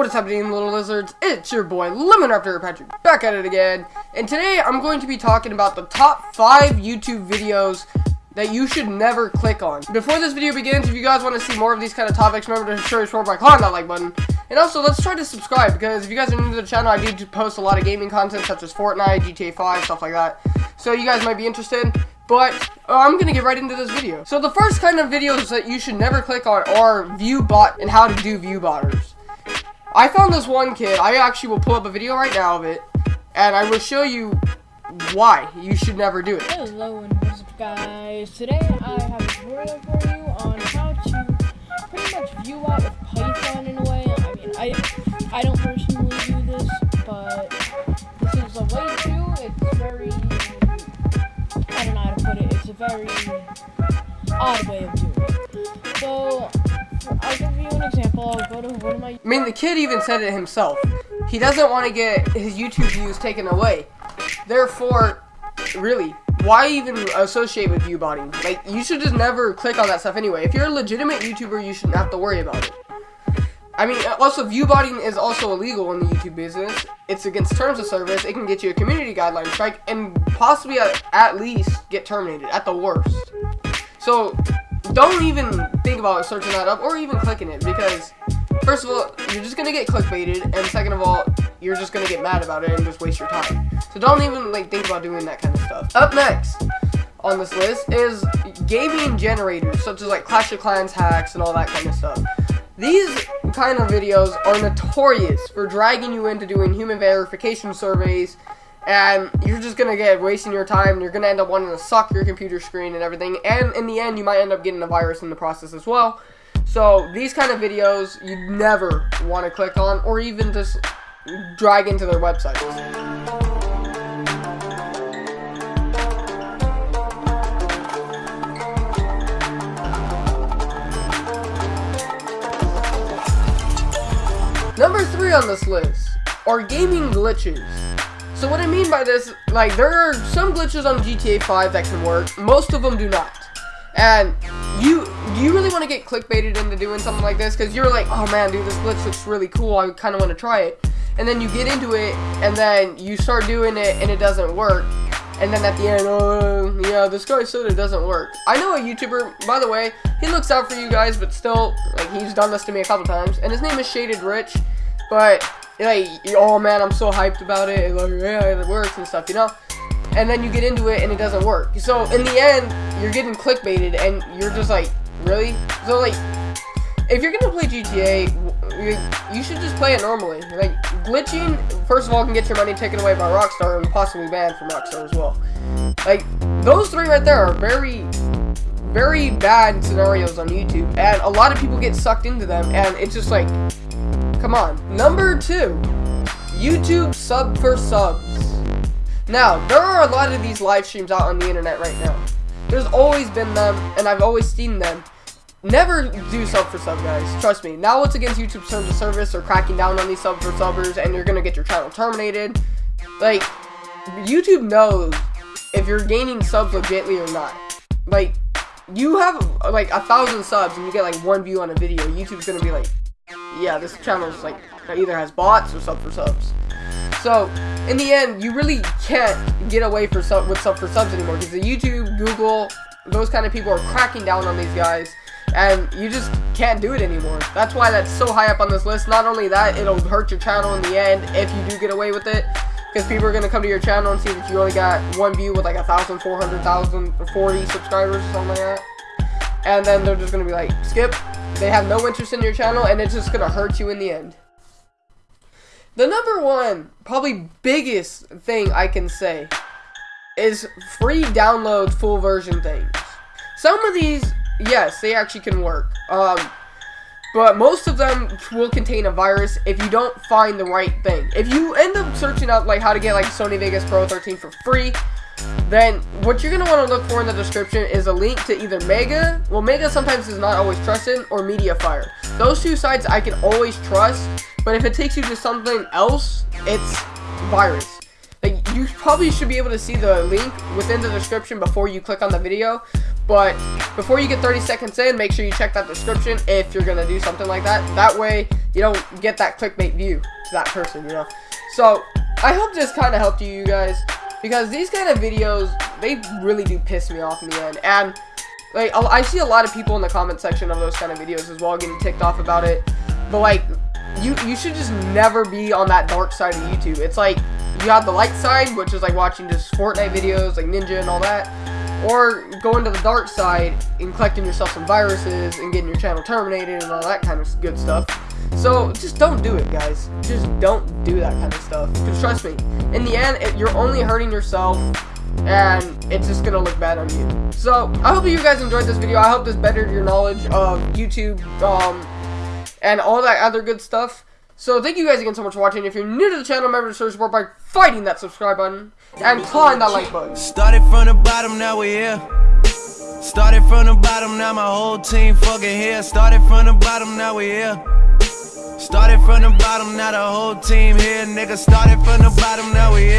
what is happening, little lizards? It's your boy, Lemon Raptor Patrick, back at it again. And today, I'm going to be talking about the top 5 YouTube videos that you should never click on. Before this video begins, if you guys want to see more of these kind of topics, remember to show your support by clicking that like button. And also, let's try to subscribe, because if you guys are new to the channel, I do post a lot of gaming content, such as Fortnite, GTA 5, stuff like that. So you guys might be interested. But uh, I'm gonna get right into this video. So the first kind of videos that you should never click on are view bot and how to do view. I found this one kid. I actually will pull up a video right now of it, and I will show you why you should never do it. Hello and guys. Today I have a tutorial for you on how to pretty much view bot with Python in a way. I mean, I I don't personally do this, but this is a way to. It's very I don't know how to put it. It's a very odd way of doing it. So give you an example. I'll go to one of my. I mean, the kid even said it himself. He doesn't want to get his YouTube views taken away. Therefore, really, why even associate with viewbotting? Like, you should just never click on that stuff anyway. If you're a legitimate YouTuber, you shouldn't have to worry about it. I mean, uh, also, view botting is also illegal in the YouTube business. It's against terms of service. It can get you a community guideline strike and possibly at, at least get terminated at the worst. So, don't even think about searching that up or even clicking it because first of all, you're just gonna get clickbaited, and second of all, you're just gonna get mad about it and just waste your time. So don't even like think about doing that kind of stuff. Up next on this list is gaming generators, such as like Clash of Clans hacks and all that kind of stuff. These kind of videos are notorious for dragging you into doing human verification surveys and you're just gonna get wasting your time you're gonna end up wanting to suck your computer screen and everything. And in the end you might end up getting a virus in the process as well. So these kind of videos you never want to click on or even just drag into their websites. Number three on this list are gaming glitches. So what I mean by this, like, there are some glitches on GTA 5 that can work. Most of them do not. And you, do you really want to get clickbaited into doing something like this? Because you're like, oh man, dude, this glitch looks really cool. I kind of want to try it. And then you get into it, and then you start doing it, and it doesn't work. And then at the end, oh, yeah, this guy said it doesn't work. I know a YouTuber, by the way, he looks out for you guys, but still, like, he's done this to me a couple times. And his name is Shaded Rich. But like, oh man, I'm so hyped about it. Like, yeah, it works and stuff, you know? And then you get into it and it doesn't work. So in the end, you're getting clickbaited and you're just like, really? So like, if you're gonna play GTA, you should just play it normally. Like, glitching, first of all, can get your money taken away by Rockstar and possibly banned from Rockstar as well. Like, those three right there are very, very bad scenarios on YouTube, and a lot of people get sucked into them, and it's just like, Come on. Number two, YouTube sub for subs. Now, there are a lot of these live streams out on the internet right now. There's always been them, and I've always seen them. Never do sub for sub, guys. Trust me. Now it's against YouTube terms of service or cracking down on these sub for subbers, and you're gonna get your channel terminated. Like, YouTube knows if you're gaining subs legitly or not. Like, you have like a thousand subs and you get like one view on a video, YouTube's gonna be like, yeah, this channel is like either has bots or sub for subs. So in the end, you really can't get away for sub with sub for subs anymore because the YouTube, Google, those kind of people are cracking down on these guys, and you just can't do it anymore. That's why that's so high up on this list. Not only that, it'll hurt your channel in the end if you do get away with it. Because people are going to come to your channel and see that you only got one view with like a thousand, four hundred thousand, forty subscribers or something like that. And then they're just going to be like, skip, they have no interest in your channel, and it's just going to hurt you in the end. The number one, probably biggest thing I can say is free download full version things. Some of these, yes, they actually can work. Um, but most of them will contain a virus if you don't find the right thing. If you end up searching up like how to get like Sony Vegas Pro 13 for free, then what you're going to want to look for in the description is a link to either Mega, well Mega sometimes is not always trusted, or Mediafire. Those two sites I can always trust, but if it takes you to something else, it's virus. Like, you probably should be able to see the link within the description before you click on the video, But before you get 30 seconds in, make sure you check that description if you're gonna do something like that. That way, you don't get that clickbait view to that person, you know. So I hope this kind of helped you, you guys, because these kind of videos they really do piss me off in the end. And like I see a lot of people in the comment section of those kind of videos as well getting ticked off about it. But like you you should just never be on that dark side of YouTube. It's like you have the light side, which is like watching just Fortnite videos, like Ninja and all that or going to the dark side and collecting yourself some viruses and getting your channel terminated and all that kind of good stuff. So just don't do it, guys. Just don't do that kind of stuff. Because trust me, in the end, it, you're only hurting yourself and it's just gonna look bad on you. So I hope you guys enjoyed this video. I hope this bettered your knowledge of YouTube um, and all that other good stuff. So thank you guys again so much for watching. If you're new to the channel, remember to show support by fighting that subscribe button and clawing that like button. Started from the bottom, now we're here. Started from the bottom, now my whole team fucking here. Started from the bottom, now we're here. Started from the bottom, now the whole team here. Nigga, started from the bottom, now we here.